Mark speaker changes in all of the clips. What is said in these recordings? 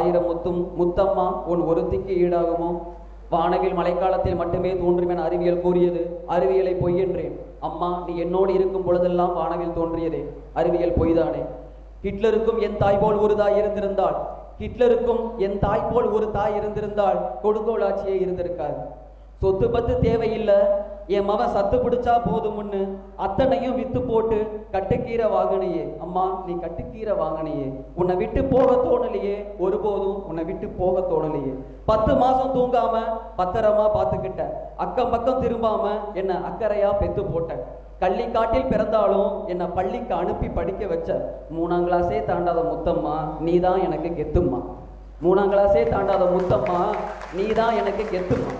Speaker 1: ஆயிரம் முத்தும் முத்தம்மா உன் ஒருத்திக்கு ஈடாகுமோ? வானவில் மழைக்காலத்தில் மட்டுமே தோன்றும் என அறிவியல் கூறியது. அறிவியலை பொய் என்றேன். அம்மா நீ என்னோடு இருக்கும் பொழுதெல்லாம் வானவில் தோன்றியதே. அறிவியல் பொய்தானே. ஹிட்லருக்கும் என் தாய் போல் ஒரு தாய் இருந்திருந்தால் ஹிட்லருக்கும் என் தாய் போல் ஒரு தாய் இருந்திருந்தால் கொடுங்கோல் ஆட்சியே இருந்திருக்காது. சொத்து பத்து தேவையில்லை. என் மவன் சத்து பிடிச்சா போதும்னு அத்தனையும் வித்து போட்டு கட்டுக்கீரை வாங்கினையே. அம்மா நீ கட்டுக்கீரை வாங்கினையே. உன்னை விட்டு போக தோணலையே. ஒருபோதும் உன்னை விட்டு போக தோணலையே. பத்து மாசம் தூங்காம பத்திரமா பார்த்துக்கிட்ட. அக்கம் பக்கம் திரும்பாம என்னை அக்கறையா பெத்து போட்டேன் கள்ளிக்காட்டில் பிறந்தாலும் என்னை பள்ளிக்கு அனுப்பி படிக்க வச்ச. மூணாம் கிளாஸே தாண்டாத முத்தம்மா நீ தான் எனக்கு கெத்தும்மா. மூணாம் கிளாஸே தாண்டாத முத்தம்மா நீ தான் எனக்கு கெத்தும்மா.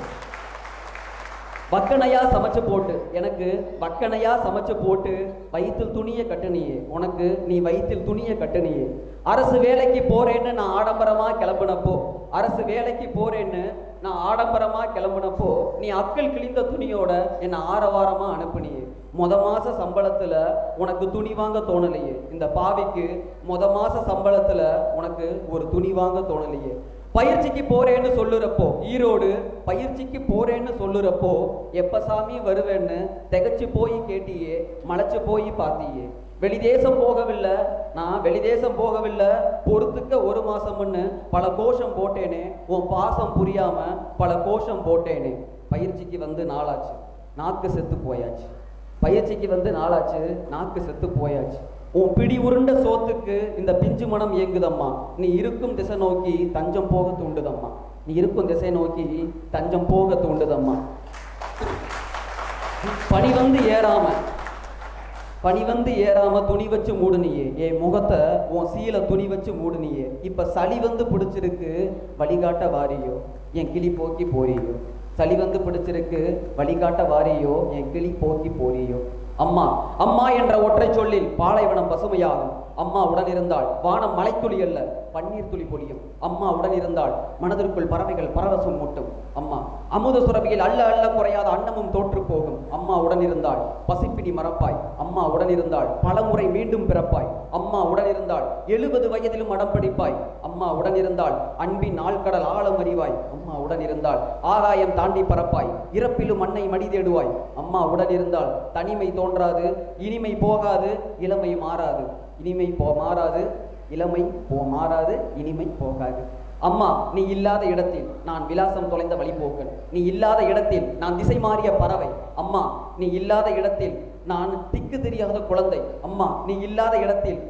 Speaker 1: வக்கனையா சமைச்சு போட்டு எனக்கு வக்கனையா சமைச்சு போட்டு வயிற்றில் துணியை கட்டுனியே. உனக்கு நீ வயிற்றில் துணியை கட்டுனியே. அரசு வேலைக்கு போறேன்னு நான் ஆடம்பரமா கிளம்புனப்போ அரசு வேலைக்கு போறேன்னு நான் ஆடம்பரமா கிளம்புனப்போ நீ அக்கல் கிழிந்த துணியோட என்னை ஆரவாரமா அனுப்புனியே. மொத மாச சம்பளத்துல உனக்கு துணி வாங்க தோணலையே. இந்த பாவிக்கு மொத மாச சம்பளத்துல உனக்கு ஒரு துணி வாங்க தோணலையே. பயிற்சிக்கு போறேன்னு சொல்லுறப்போ ஈரோடு பயிற்சிக்கு போறேன்னு சொல்லுறப்போ எப்ப சாமி வருவேன்னு திகச்சு போய் கேட்டியே மலைச்சு போய் பார்த்தியே வெளிதேசம் போகவில்லை நான் வெளிதேசம் போகவில்லை பொறுத்துக்க ஒரு மாசம்னு பல கோஷம் போட்டேனே உன் பாசம் புரியாம பல கோஷம் போட்டேனே. பயிற்சிக்கு வந்து நாளாச்சு நாக்கு செத்து போயாச்சு. பயிற்சிக்கு வந்து நாளாச்சு நாக்கு செத்து போயாச்சு. உன் பிடி உருண்ட சோத்துக்கு இந்த பிஞ்சு மனம் இயங்குதம்மா. நீ இருக்கும் திசை நோக்கி தஞ்சம் போக தூண்டுதம்மா. நீ இருக்கும் திசை நோக்கி தஞ்சம் போக தூண்டுதம்மா. பணி வந்து ஏறாம பனி வந்து ஏறாம துணி வச்சு மூடுனியே. என் முகத்தை உன் சீல துணி வச்சு மூடுனியே. இப்ப சளி வந்து பிடிச்சிருக்கு வழிகாட்ட வாரியோ. என் கிளி போக்கி போறியோ. சளி வந்து பிடிச்சிருக்கு வழிகாட்ட வாரியோ. என் கிளி போக்கி போறியோ. அம்மா அம்மா என்ற ஒற்றை சொல்லில் பாலைவனம் பசுமையாகும். அம்மா உடன் இருந்தால் வானம் மலைத்துளி அல்ல பன்னீர் துளி பொழியும். அம்மா உடன் இருந்தால் மனதிற்குள் பறவைகள் பரவசம் மூட்டும் அம்மா அமுத சுரபியில் அல்ல அல்ல குறையாத அன்னமும் தோற்றுப்போ. அம்மா உடனிருந்தாள். பசிப்பிடி மறப்பாய். அம்மா உடனிருந்தாள். பலமுறை மீண்டும் பிறப்பாய். அம்மா உடனிருந்தாள். எழுபது வயதிலும் அடம் பிடிப்பாய். அம்மா உடனிருந்தாள். அன்பின் ஆழ்கடல் ஆழம் அறிவாய். அம்மா உடனிருந்தாள். ஆகாயம் தாண்டி பறப்பாய். இறப்பிலும் மண்ணை மடி தேடுவாய். அம்மா உடனிருந்தாள். தனிமை தோன்றாது. இனிமை போகாது. இளமை மாறாது. இனிமை போ மாறாது. இளமை போ மாறாது. இனிமை போகாது. அம்மா நீ இல்லாத இடத்தில் நான் விலாசம் தொலைந்த வழிபோக்கன் நீ இல்லாத இடத்தில் நான் திசை மாறிய பறவை. அம்மா நீ இல்லாத இடத்தில் நான் திக்கு தெரியாத குழந்தை. அம்மா நீ இல்லாத இடத்தில் நான்